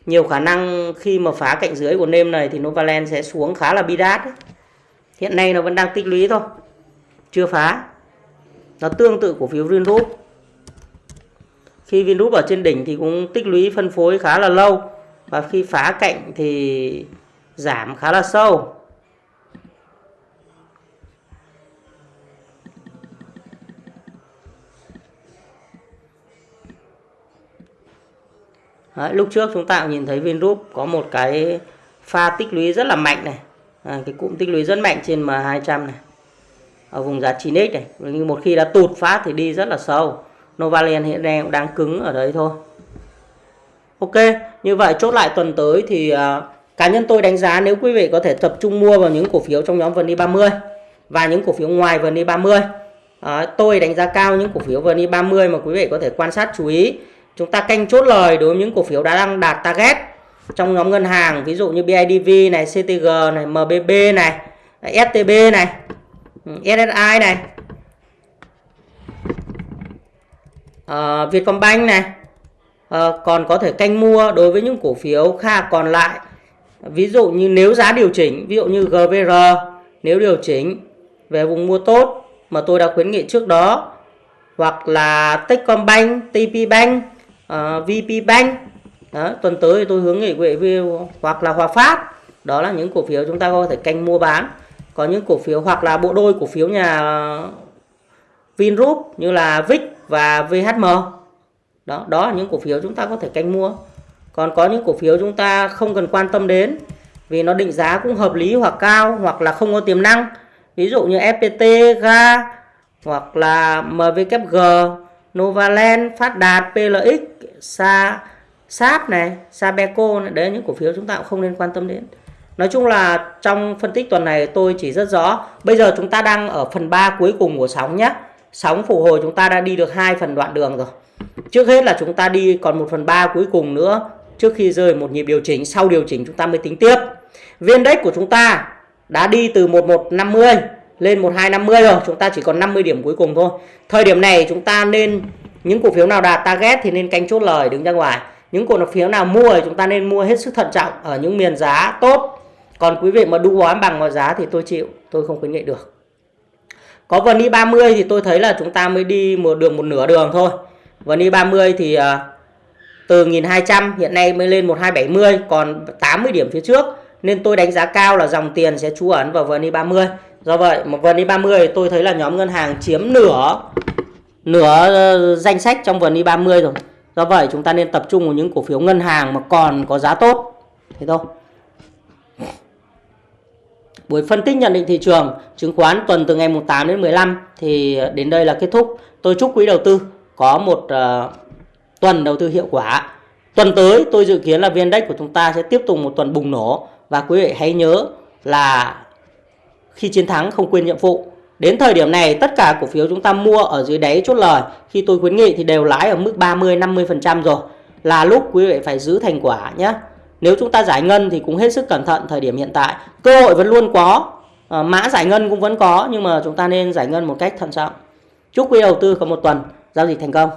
Nhiều khả năng khi mà phá cạnh dưới của nêm này thì Novaland sẽ xuống khá là bi đát. Hiện nay nó vẫn đang tích lũy thôi, chưa phá. Nó tương tự cổ phiếu Vingroup khi Vingroup ở trên đỉnh thì cũng tích lũy phân phối khá là lâu. Và khi phá cạnh thì giảm khá là sâu. Đấy, lúc trước chúng ta cũng nhìn thấy Vingroup có một cái pha tích lũy rất là mạnh này. À, cái cụm tích lũy rất mạnh trên M200 này. Ở vùng giá 9x này. Nhưng một khi đã tụt phát thì đi rất là sâu. Novaland hiện nay cũng đang cứng ở đấy thôi. Ok như vậy chốt lại tuần tới thì uh, cá nhân tôi đánh giá nếu quý vị có thể tập trung mua vào những cổ phiếu trong nhóm VN e 30 và những cổ phiếu ngoài VN e 30 uh, à, tôi đánh giá cao những cổ phiếu VN e 30 mà quý vị có thể quan sát chú ý. Chúng ta canh chốt lời đối với những cổ phiếu đã đang đạt target trong nhóm ngân hàng ví dụ như BIDV này CTG này MBB này STB này ừ, SSI này. Uh, Vietcombank này. Uh, còn có thể canh mua đối với những cổ phiếu kha còn lại. Ví dụ như nếu giá điều chỉnh ví dụ như GVR nếu điều chỉnh về vùng mua tốt mà tôi đã khuyến nghị trước đó hoặc là Techcombank, TPBank, uh, ờ, VPBank đó, tuần tới thì tôi hướng nghị quý vị hoặc là Hòa Phát đó là những cổ phiếu chúng ta có thể canh mua bán. Có những cổ phiếu hoặc là bộ đôi cổ phiếu nhà Vingroup như là VIX và VHM đó đó là những cổ phiếu chúng ta có thể canh mua còn có những cổ phiếu chúng ta không cần quan tâm đến vì nó định giá cũng hợp lý hoặc cao hoặc là không có tiềm năng ví dụ như FPT, GA hoặc là MVKG, Novaland, Phát Đạt, PLX, Sa, Sáp này, Sabeco này, đấy là những cổ phiếu chúng ta cũng không nên quan tâm đến. Nói chung là trong phân tích tuần này tôi chỉ rất rõ. Bây giờ chúng ta đang ở phần 3 cuối cùng của sóng nhé. Sóng phục hồi chúng ta đã đi được hai phần đoạn đường rồi. Trước hết là chúng ta đi còn một phần 3 cuối cùng nữa. Trước khi rơi một nhịp điều chỉnh, sau điều chỉnh chúng ta mới tính tiếp. Viên đếch của chúng ta đã đi từ 1150 lên 1250 rồi. Chúng ta chỉ còn 50 điểm cuối cùng thôi. Thời điểm này chúng ta nên những cổ phiếu nào đạt target thì nên canh chốt lời đứng ra ngoài. Những cổ phiếu nào mua thì chúng ta nên mua hết sức thận trọng ở những miền giá tốt còn quý vị mà đu bám bằng mọi giá thì tôi chịu tôi không khuyến nghị được có vần đi 30 thì tôi thấy là chúng ta mới đi một đường một nửa đường thôi. Vần đi 30 thì uh, từ 1200 hiện nay mới lên 1270 còn 80 điểm phía trước. Nên tôi đánh giá cao là dòng tiền sẽ trú ẩn vào vần VN 30 do vậy một vần VN 30 tôi thấy là nhóm ngân hàng chiếm nửa nửa ờ, danh sách trong vần VN 30 rồi. Do vậy chúng ta nên tập trung vào những cổ phiếu ngân hàng mà còn có giá tốt. Thế thôi. Buổi phân tích nhận định thị trường chứng khoán tuần từ ngày 8 đến 15 thì đến đây là kết thúc. Tôi chúc quý đầu tư có một uh, tuần đầu tư hiệu quả. Tuần tới tôi dự kiến là viên index của chúng ta sẽ tiếp tục một tuần bùng nổ và quý vị hãy nhớ là khi chiến thắng không quên nhiệm vụ. Đến thời điểm này tất cả cổ phiếu chúng ta mua ở dưới đáy chốt lời khi tôi khuyến nghị thì đều lãi ở mức 30 50% rồi. Là lúc quý vị phải giữ thành quả nhé. Nếu chúng ta giải ngân thì cũng hết sức cẩn thận thời điểm hiện tại. Cơ hội vẫn luôn có, ờ, mã giải ngân cũng vẫn có nhưng mà chúng ta nên giải ngân một cách thận trọng. Chúc quý đầu tư có một tuần giao dịch thành công.